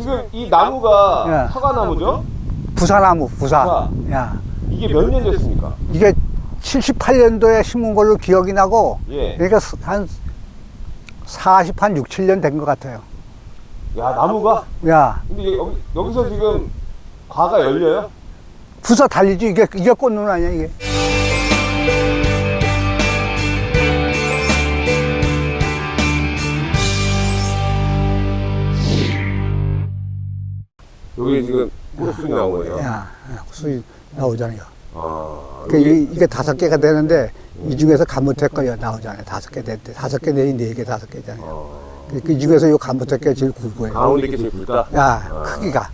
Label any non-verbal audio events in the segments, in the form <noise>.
지금 이 나무가 예. 사과나무죠? 부사나무, 부사. 부사. 야. 이게 몇 년 됐습니까? 이게 78년도에 심은 걸로 기억이 나고, 예. 그러니까 한 40, 한 6, 7년 된 것 같아요. 야 나무가 야, 근데 여기, 여기서 지금 과가 열려요? 부사 달리지? 이게, 이게 꽃눈 아니야, 이게? 나온 거예요. 야, 수이 나오잖아요. 아, 그 이, 이게 다섯 개가 되는데, 이 중에서 감무택거리 나오잖아요. 다섯 개 됐대. 다섯 개 내지 네 개, 다섯 개잖아요. 어, 그, 그 중에서 이 감무택기가 제일 굵고요. 가운데 게 제일 굵다. 야, 크기가.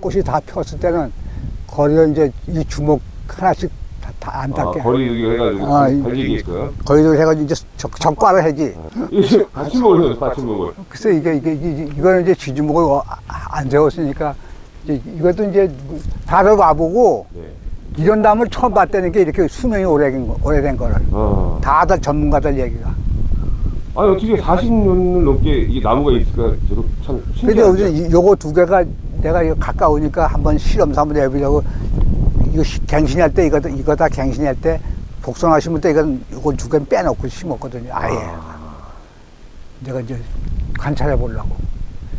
꽃이 다 폈을 때는 거리를 이제 이 주먹 하나씩 다안 아, 닿게. 거리 여기 해가지고 아, 이- 달리게끔. 거리를 해가지고 이제 적, 적과를 하지. 이게 받침목을 받침목을. 글쎄, 이게, 이게, 이게, 이거는 이제 지주목을 어- 아- 안 세웠으니까, 이제 이것도 이제 다들 와보고, 네. 이런 나무를 처음 봤다는 게 이렇게 수명이 오래된, 거, 오래된 거를. 아, 다들 전문가들 얘기가. 아니 어떻게 40년을 넘게 이 나무가 있을까? 저도 참 근데. 요즘 이- 요거 두 개가 내가 이거 가까우니까 한번 실험사 한번 해보려고 이거 시- 갱신할 때 이거 이거 다 갱신할 때 복숭아 심을 때 이건 요거 두 개는 빼놓고 심었거든요. 아예 내가 이제 관찰해 보려고.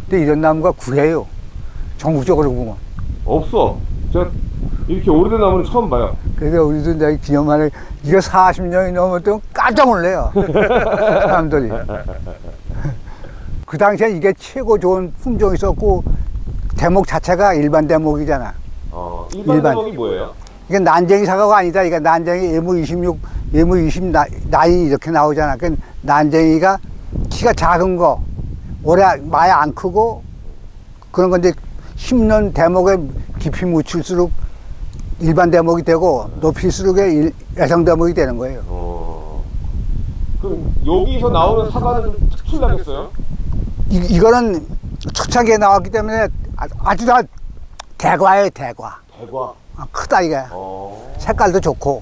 근데 이런 나무가 구해요. 전국적으로 보면. 없어. 저 이렇게 오래된 나무는 처음 봐요. 그래서 우리도 내가 기념하는 이거 40년이 넘었던 깜짝 놀래요. <laughs> 사람들이. 그 당시에 이게 최고 좋은 품종이 있었고 대목 자체가 일반 대목이잖아. 어, 일반 일반. 대목이 뭐예요? 이게 난쟁이 사과가 아니다. 이게 난쟁이 예무 26, 예무 20 나, 나이 이렇게 나오잖아. 그 난쟁이가 키가 작은 거, 오래 많이 안 크고 그런 건데 심는 대목에 깊이 묻힐수록 일반 대목이 되고 높일수록 일- 여성 대목이 되는 거예요. 어. 그럼 여기서 나오는 사과는 좀 특출나겠어요? 이, 이거는 초창기에 나왔기 때문에 아- 아주 다 대과예요, 대과. 대과. 아, 크다 이게. 어. 색깔도 좋고.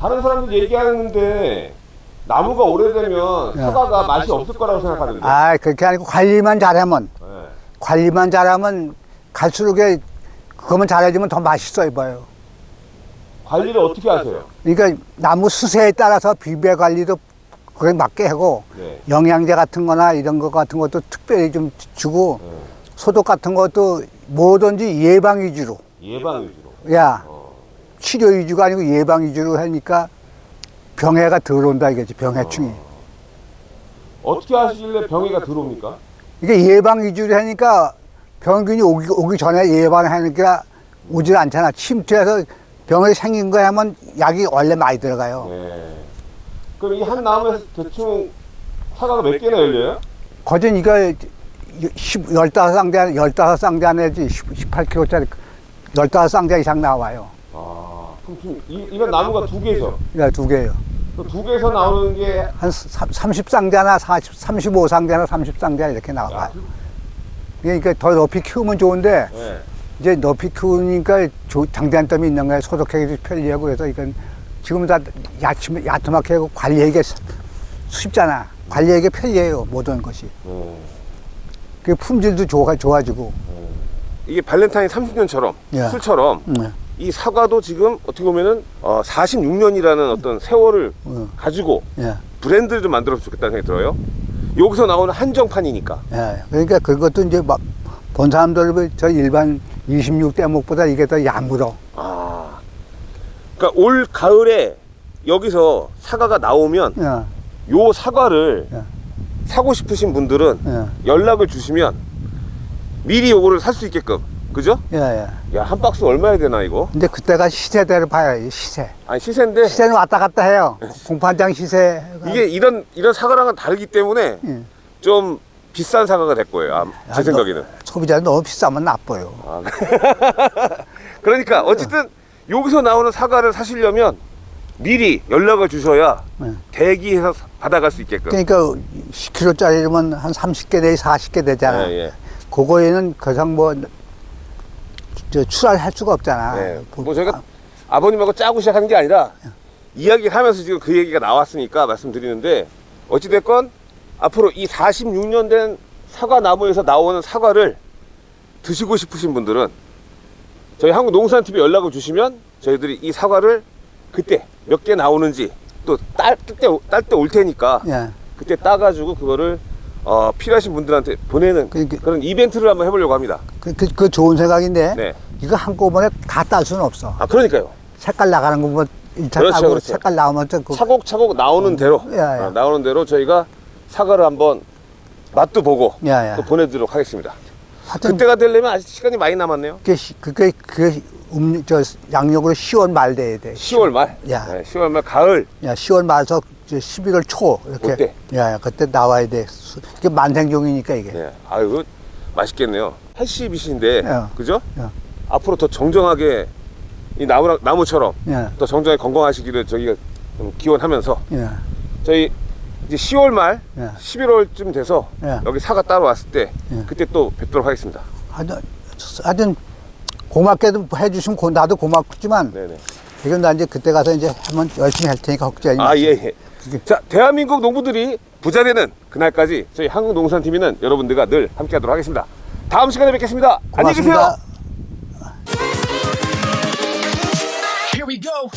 다른 사람들 얘기하는데 나무가 오래되면 야. 사과가 맛이 없을 거라고 생각하는데. 아, 그렇게 아니고 관리만 잘하면 네. 관리만 잘하면 갈수록 그거만 잘해주면 더 맛있어 보여요. 관리를 어떻게 하세요? 그러니까 나무 수세에 따라서 비배 관리도 그에 맞게 하고 네. 영양제 같은 거나 이런 거 같은 것도 특별히 좀 주고 네. 소독 같은 것도 뭐든지 예방 위주로. 예방 위주로. 야, 어. 치료 위주가 아니고 예방 위주로 하니까 병해가 들어온다 이거지, 병해충이. 어떻게 하시길래 병해가 들어옵니까? 이게 예방 위주로 하니까 병균이 오기, 오기 전에 예방하니까 오질 않잖아. 침투해서 병이 생긴 거 하면 약이 원래 많이 들어가요. 네. 그럼 이 한 나무에서 대충 사과가 몇 개나 열려요? 거진 이거 10, 15쌍대, 15쌍대 안에지 18kg짜리 15쌍대 이상 나와요. 아, 그럼 이, 이런 나무가 두 개죠? 이거 두 개예요. 그두 개에서 나오는 게 한 30쌍대나 40, 35쌍대나 30쌍대 이렇게 야, 나와요. 그러니까 더 높이 키우면 좋은데 네. 이제 높이 키우니까 조- 장단점이 있는 거예요. 소독하기도 편리하고 그래서 이건 지금 다 야침, 야트맣게 하고 관리하기 쉽잖아. 관리하기 편리해요. 모든 것이. 네. 그 품질도 좋아, 좋아지고. 이게 발렌타인 30년처럼 예. 술처럼 응. 이 사과도 지금 어떻게 보면은 어, 46년이라는 어떤 세월을 응. 가지고 예. 브랜드를 좀 만들었으면 좋겠다는 생각이 들어요. 여기서 나오는 한정판이니까. 예. 그러니까 그것도 이제 막 본 사람들 저 일반 26대 목보다 이게 더 야물어. 아. 그러니까 올 가을에 여기서 사과가 나오면 예. 요 사과를 예. 사고 싶으신 분들은 예. 연락을 주시면 미리 요거를 살 수 있게끔. 그죠? 예. 예. 야, 한 박스 얼마야 되나 이거? 근데 그때가 시세대로 봐야지, 시세. 아니 시세인데 시세는 왔다 갔다 해요. <laughs> 공판장 시세. 이게 이런 이런 사과랑은 다르기 때문에 예. 좀 비싼 사과가 될 거예요. 아, 제 아, 생각에는. 소비자는 너무 비싸면 나빠요. 아, <laughs> 그러니까 어쨌든 여기서 나오는 사과를 사시려면 미리 연락을 주셔야 네. 대기해서 사- 받아갈 수 있게끔. 그러니까 10kg짜리면 한 30개 내지 40개 되잖아. 예, 예. 그거에는 그상 뭐, 저, 출하할 수가 없잖아. 예. 뭐 저희가 아 버님하고 짜고 시작한 게 아니라 이야기를 하면서 지금 그 얘기가 나왔으니까 말씀드리는데 어찌됐건 앞으로 이 46년 된 사과 나무에서 나오는 사과를 드시고 싶으신 분들은 저희 한국농산TV 연락을 주시면 저희들이 이 사과를 그때 몇 개 나오는지 또 딸때 올 테니까 예. 그때 따가지고 그거를 어, 필요하신 분들한테 보내는 그- 그- 그런 이벤트를 한번 해보려고 합니다. 그, 그, 그 좋은 생각인데 네. 이거 한꺼번에 다 딸 수는 없어. 아 그러니까요. 색깔 나가는 거 보면 일차 그렇죠, 따고 그렇죠. 색깔 나오면 또 그, 차곡차곡 나오는 대로 야, 야. 어, 나오는 대로 저희가 사과를 한번 맛도 보고 야, 야. 또 보내드리도록 하겠습니다. 하여튼 그때가 되려면 아직 시간이 많이 남았네요. 그게 시- 그게 그게 음, 저 양력으로 10월 말 돼야 돼. 10월 말. 야. 네, 10월 말 가을. 야, 10월 말서 이제 11월 초 이렇게. 그때. 야, 야, 그때 나와야 돼. 수- 이게 만생종이니까 이게. 네. 아유 맛있겠네요. 80이신데 야. 그죠? 야. 앞으로 더 정정하게 이 나무 나무처럼 예. 더 정정하게 건강하시기를 저기가 좀 기원하면서 예. 저희 이제 10월 말, 예. 11월쯤 돼서 예. 여기 사과 따러 왔을 때 예. 그때 또 뵙도록 하겠습니다. 하여튼, 하여튼 고맙게도 해주시면 고- 나도 고맙지만 네네. 지금 나 이제 그때 가서 이제 한번 열심히 할 테니까 걱정하지 아, 마세요. 예, 예. 자, 대한민국 농부들이 부자 되는 그날까지 저희 한국농산TV는 여러분들과 늘 함께 하도록 하겠습니다. 다음 시간에 뵙겠습니다. 안녕히 계세요. we go.